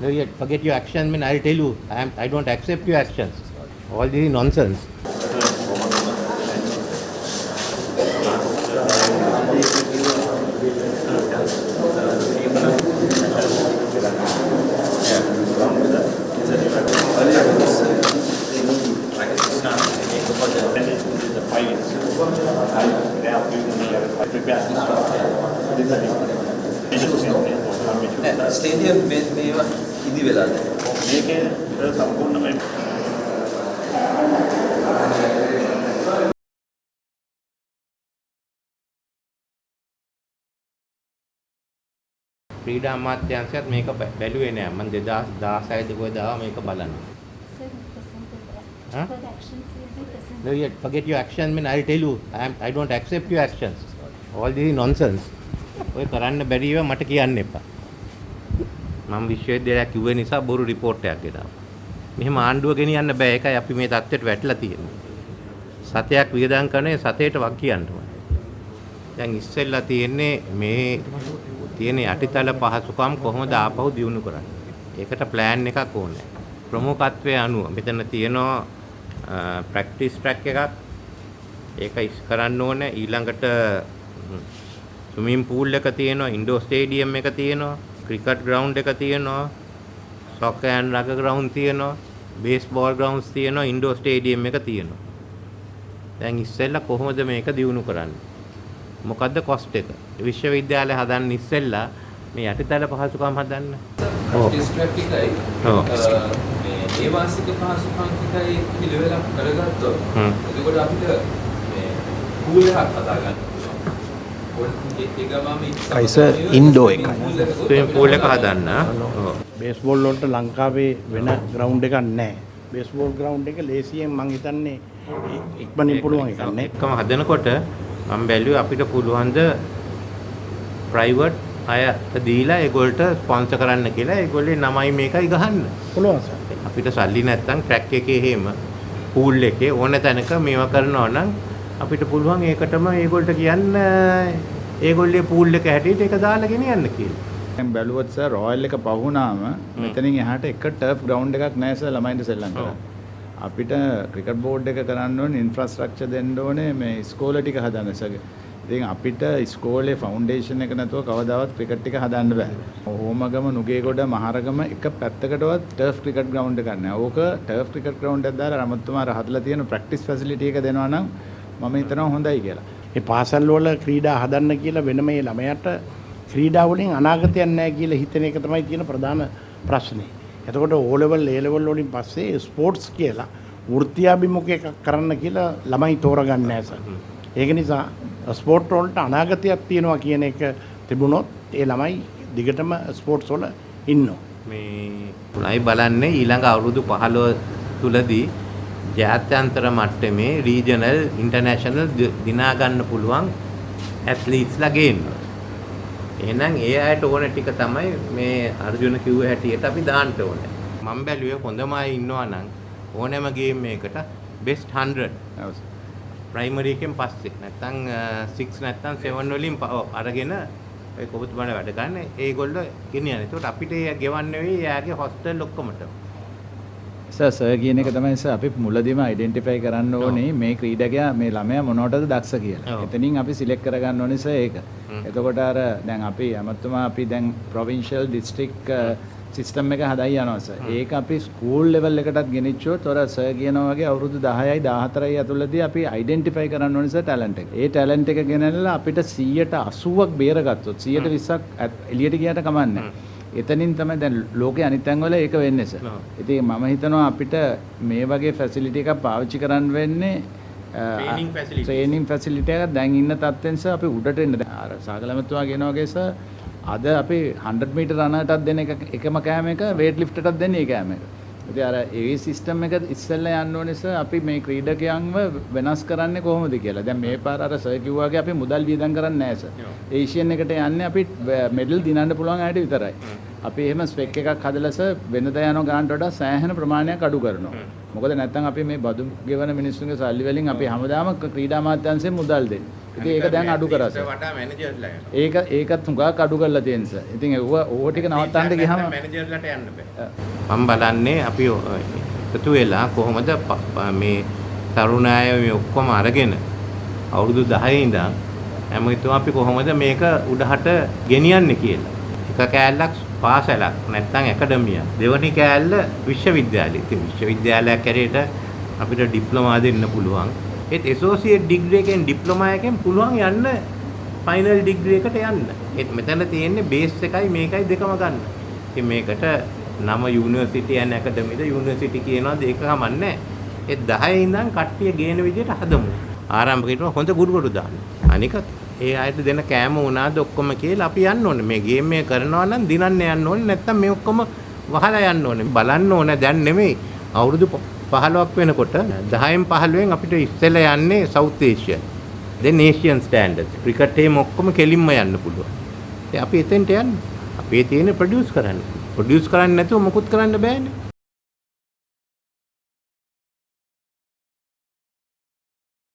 No, forget your action. I mean, I'll tell you, I, am, I don't accept your actions. All this is nonsense. Stadium මේ මේවා ඉදි වෙලා දැන්. මේකේ සම්පූර්ණයෙන්ම ක්‍රීඩා අමාත්‍යාංශයත් මේක බැලුවේ නෑ. මම 2016 ද කොහෙද ආවා මේක there. Huh? No, you forget your action, mean I'll tell you, I, am, I don't accept your actions. All this is nonsense. ඔය කරන්න බැරි ඒවා මට කියන්න එපා. මම විශ්වවිද්‍යාලයක් කිව්වේ නිසා බොරු රිපෝට් එකක් ගෙනාවා. මෙහෙම ආණ්ඩුව ගෙනියන්න බෑ. ඒකයි අපි මේ தත්ත්වයට වැටලා තියෙන්නේ. සතයක් වියදම් කරන්නේ සතේට වක් කියන්න ඕනේ. දැන් ඉස්සෙල්ලා තියෙන්නේ මේ තියෙන යටිතල පහසුකම් කොහොමද ආපහු දියුණු කරන්නේ. ඒකට ප්ලෑන් එකක් ඕනේ. ප්‍රමුඛත්වයේ අනුව මෙතන තියෙනවා ප්‍රැක්ටිස් ට්‍රැක් එකක්. ඒක ඉස් කරන්න ඕනේ. ඊළඟට ස්විමින් pool එක තියෙනවා, ඉන්ඩෝර් ස්ටේඩියම් එක තියෙනවා, ක්‍රිකට් ග්‍රවුන්ඩ් එක තියෙනවා, සොකර් ඇන්ඩ් රගර් ග්‍රවුන්ඩ් තියෙනවා, බේස්බෝල් ග්‍රවුන්ඩ්ස් තියෙනවා, ඉන්ඩෝර් ස්ටේඩියම් එක තියෙනවා. දැන් ඉස්සෙල්ලා කොහොමද මේක දියුණු කරන්නේ? මොකද්ද කොස්ට් එක? විශ්වවිද්‍යාලය හදන්න ඉස්සෙල්ලා මේ යටිතල පහසුකම් හදන්න. ඔව්. ඩිස්ට්‍රැක්ට් එකයි ඔව්. මේ ඒවාසික පහසුකම් ටිකයි පිළිවෙලක් කරගත්තොත්. එතකොට අපිට මේ පූල් එකක් හදා ගන්න පුළුවන්. ඔය ඒ ඒ ගමම කයිසර් ඉන්ඩෝ එකයි. ස්විමින් pool එක හදන්න. ඔව්. බේස්බෝල් වලට ලංකාවේ වෙන ග්‍රවුන්ඩ් එකක් නැහැ. බේස්බෝල් ග්‍රවුන්ඩ් එක ලේසියෙන් මං හිතන්නේ ඉක්මනින් පුළුවන් එකක් නේ. එකම හදනකොට මම බැලුවේ අපිට පුළුවන් ද ප්‍රයිවට් අයට දීලා ඒගොල්ලට ස්පොන්සර් කරන්න කියලා ඒගොල්ලේ නමයි මේකයි ගහන්න. පුළුවන් සර්. අපිට සල්ලි නැත්තම් ට්‍රැක් එකේ එහෙම පූල් එකේ ඕන තැනක මේවා කරනවා නම් අපිට පුළුවන් ඒකටම ඒගොල්ලන්ට කියන්න ඒගොල්ලේ පූල් එක හැටියට ඒක දාලා ගෙනියන්න කියලා. දැන් බැලුවොත් සර් රොයල් එක පහුණාම මෙතනින් එහාට එක ටර්ෆ් ග්‍රවුන්ඩ් එකක් නැහැ සර් ළමයින්ට සෙල්ලම්. කරන්න. අපිට ක්‍රිකට් බෝඩ් එක කරන්න ඕනේ ඉන්ෆ්‍රාස්ට්‍රක්චර් දෙන්න ඕනේ මේ ස්කෝල ටික හදන්න සර්. ඉතින් අපිට ස්කෝලේ ෆවුන්ඩේෂන් එක නැතුව කවදාවත් ක්‍රිකට් ටික හදන්න බෑ. හෝමගම නුගේගොඩ මහරගම එක පැත්තකටවත් ටර්ෆ් ක්‍රිකට් ග්‍රවුන්ඩ් එකක් නැහැ. ඕක ටර්ෆ් ක්‍රිකට් ග්‍රවුන්ඩ් එකක් දාලා රමත්තුමාර හදලා තියෙන ප්‍රැක්ටිස් ෆැසිලිටි එක දෙනවා නම් මම හිතනවා හොඳයි කියලා. මේ පාසල් වල ක්‍රීඩා හදන්න කියලා වෙන මේ ළමයාට ක්‍රීඩා වලින් අනාගතයක් නැහැ කියලා හිතන එක තමයි තියෙන ප්‍රධාන ප්‍රශ්නේ. එතකොට O level A level වලින් පස්සේ ස්පෝර්ට්ස් කියලා වෘත්තියාභිමුඛ එකක් කරන්න කියලා ළමයි තෝරගන්නේ නැහැ සර්. ඒක නිසා ස්පෝර්ට් වලට අනාගතයක් තියෙනවා කියන එක තිබුණොත් ඒ ළමයි දිගටම ස්පෝර්ට්ස් වල ඉන්නවා. මේ උණයි බලන්නේ ඊළඟ අවුරුදු 15 තුලදී ජාත්‍යන්තර මට්ටමේ රීජනල් ඉන්ටර්නැෂනල් දිනා ගන්න පුළුවන් ඇත්ලීට්ස්ලා ගේන්න. එහෙනම් ඒ අයට ඕන ටික තමයි මේ අර්ජුන කිව්ව හැටියට අපි දාන්න ඕනේ. මම බැලුවේ හොඳම අය ඉන්නවා නම් ඕනෑම ගේම් එකකට බෙස්ට් 100 ඔව් සර්. ප්‍රයිමරි එකෙන් පස්සේ නැත්තම් 6 නැත්තම් 7 වලින් අරගෙන ඔය කොබතුමාලා වැඩ ගන්න ඒගොල්ලෝ ගෙනියන. ඒකට අපිට ඒ ගෙවන්න වෙයි යාගේ හොස්ටල් ඔක්කොමට. සර් කියන එක තමයි සර් අපි මුලදීම අයිඩෙන්ටිෆයි කරන්න ඕනේ මේ ක්‍රීඩකයා මේ ළමයා මොනවටද දක්ෂ කියලා. එතනින් අපි සිලෙක්ට් කරගන්න ඕනේ සර් ඒක. එතකොට අර දැන් අපි අමතුමා අපි දැන් ප්‍රොවින්ෂල් ඩිස්ට්‍රික් සිස්ටම් එක හදයි යනවා සර්. ඒක අපි ස්කූල් ලෙවල් එකටත් ගෙනිච්චොත් ඔර සර් කියනවා වගේ අවුරුදු 10යි 14යි ඇතුළතදී අපි අයිඩෙන්ටිෆයි කරන්න ඕනේ සර් ටැලන්ට් එක. ඒ ටැලන්ට් එක ගෙනල්ලා අපිට 180ක් බේරගත්තොත් 120ක් එළියට ගියට කමන්නේ නැහැ. එතනින් තමයි දැන් ලෝකේ අනිත් තැන්වල ඒක වෙන්නේ සර්. ඉතින් මම හිතනවා අපිට මේ වගේ ෆැසිලිටි එකක් පාවිච්චි කරන්න වෙන්නේ. ට්‍රේනින් ෆැසිලිටි එකක් දැන් ඉන්න තත්ත්වෙන් සර් අපි උඩට එන්න දැන් අර සාගලමතුමා කියන වගේ සර් අද අපි 100 මීටර් රනටත් දෙන එක එකම කෑම එක වේට් ලිෆ්ටටත් දෙන්නේ ඒ කෑම එක. ඉතින් අර ඒ සිස්ටම් එක ඉස්සෙල්ලා යන්න ඕනේ සර් අපි මේ ක්‍රීඩකයන්ව වෙනස් කරන්නේ කොහොමද කියලා. දැන් මේ පාර අර සර් කිව්වා වගේ අපි මුදල් වියදම් කරන්නේ නැහැ සර්. ඒෂියන් එකට යන්නේ අපි මෙඩල් දිනන්න පුළුවන් අයට විතරයි. අපි එහෙම ස්පෙක් එකක් හදලා සර් වෙනදා යන ගානට වඩා සෑහෙන ප්‍රමාණයක් අඩු කරනවා. මොකද නැත්තම් අපි මේ බදු ගෙවන මිනිස්සුන්ගේ සල්ලි වලින් අපි හැමදාම ක්‍රීඩා මාත්‍යාංශයෙන් මුදල් දෙන්නේ. ඉතින් ඒක දැන් අඩු කරා සර්. වටා මැනේජර්ලා යනවා. ඒක ඒකත් හුඟක් අඩු කරලා තියෙන සර්. ඉතින් ඒව ඕව ටික නවත්තන්න ගියාම මැනේජර්ලාට යන්න බෑ. මම බලන්නේ අපි එකතු වෙලා කොහොමද මේ තරුණ අය මේ ඔක්කොම අරගෙන අවුරුදු 10 ඉඳන් හැම හිතුව අපි කොහොමද මේක උඩහට ගෙනියන්නේ කියලා. එක කෑල්ලක් පාසලක් නැත්නම් ඇකඩමියක්. දෙවනි කෑල්ල විශ්වවිද්‍යාලය. ඉතින් විශ්වවිද්‍යාලයක් කැරේට අපිට ඩිප්ලෝමා දෙන්න පුළුවන්. ඒත් ඇසෝසියේට් ඩිග්‍රී එකෙන් ඩිප්ලෝමා එකෙන් පුළුවන් යන්න ෆයිනල් ඩිග්‍රී එකට යන්න. ඒත් මෙතන තියෙන්නේ බේස් එකයි මේකයි දෙකම ගන්න. ඉතින් මේකට නම යුනිවර්සිටි ඇන් ඇකඩමිද යුනිවර්සිටි කියනවාද ඒක කමන්නේ. ඒ 10 ඉඳන් කට්ටිය ගේන විදිහට හදමු. ආරම්භකේට හොඳ ගුරුවරු දාන්න. අනික ඒ අයට දෙන කෑම උනාද ඔක්කොම කියලා අපි යන්න ඕනේ. මේ ගේම් එක කරනවා නම් දිනන්න යන්න ඕනේ. නැත්තම් මේ ඔක්කොම වහලා යන්න ඕනේ. බලන්න ඕනේ දැන් නෙමෙයි. අවුරුදු 15ක් වෙනකොට 10න් 15න් අපිට ඉස්සෙල්ලා යන්නේ සවුත් ඒෂියා. දැන් ඒෂියන් ස්ටෑන්ඩඩ්ස්. ක්‍රිකට් එකේම ඔක්කොම කෙලින්ම යන්න පුළුවන්. ඉතින් අපි එතෙන්ට යන්න. අපේ තියෙන ප්‍රොඩියුස් කරන්න. ප්‍රොඩියුස් කරන්නේ නැතුව මොකුත් කරන්න බෑනේ.